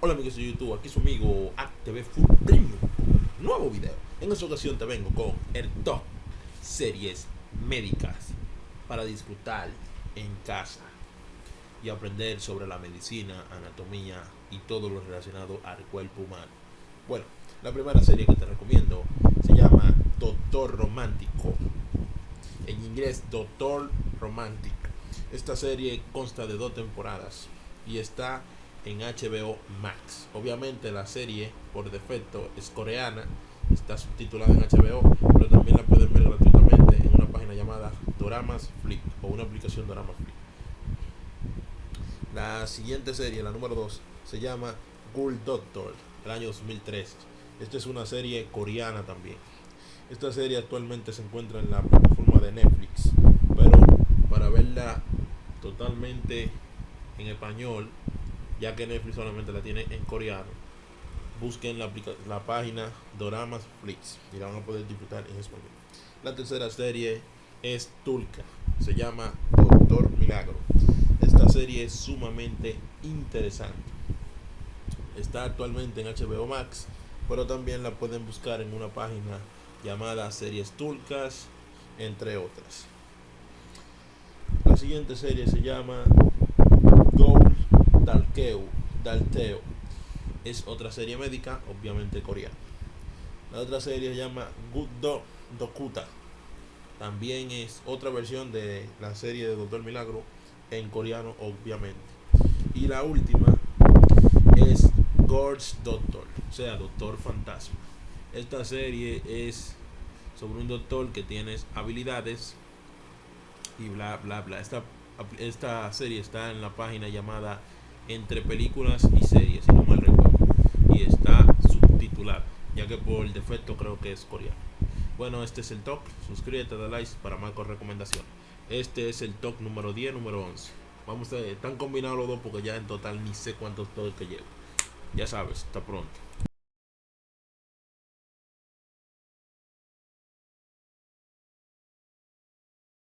Hola amigos de YouTube, aquí su amigo AcTV Full Premium. Nuevo video. En esta ocasión te vengo con el top series médicas para disfrutar en casa y aprender sobre la medicina, anatomía y todo lo relacionado al cuerpo humano. Bueno, la primera serie que te recomiendo se llama Doctor Romántico. En inglés, Doctor Romantic. Esta serie consta de dos temporadas y está en HBO Max. Obviamente la serie por defecto es coreana, está subtitulada en HBO, pero también la pueden ver gratuitamente en una página llamada Doramas Flip o una aplicación Doramas Flip. La siguiente serie, la número 2, se llama Ghoul Doctor, el año 2003. Esta es una serie coreana también. Esta serie actualmente se encuentra en la plataforma de Netflix, pero para verla totalmente en español ya que Netflix solamente la tiene en coreano. Busquen la, la página Doramas Flix y la van a poder disfrutar en español. La tercera serie es Tulka, se llama Doctor Milagro. Esta serie es sumamente interesante. Está actualmente en HBO Max, pero también la pueden buscar en una página llamada Series Tulcas, entre otras. La siguiente serie se llama Dalkeu, Dalteo. Es otra serie médica, obviamente coreana. La otra serie se llama Good Do Dokuta. También es otra versión de la serie de Doctor Milagro en coreano, obviamente. Y la última es God's Doctor, o sea, Doctor Fantasma. Esta serie es sobre un doctor que tiene habilidades y bla bla bla. Esta, esta serie está en la página llamada entre películas y series, si no mal recuerdo. Y está subtitulada, ya que por defecto creo que es coreano. Bueno, este es el talk. Suscríbete, da like para más recomendaciones. Este es el talk número 10, número 11. Vamos a están combinados los dos porque ya en total ni sé cuántos talks que llevo. Ya sabes, hasta pronto.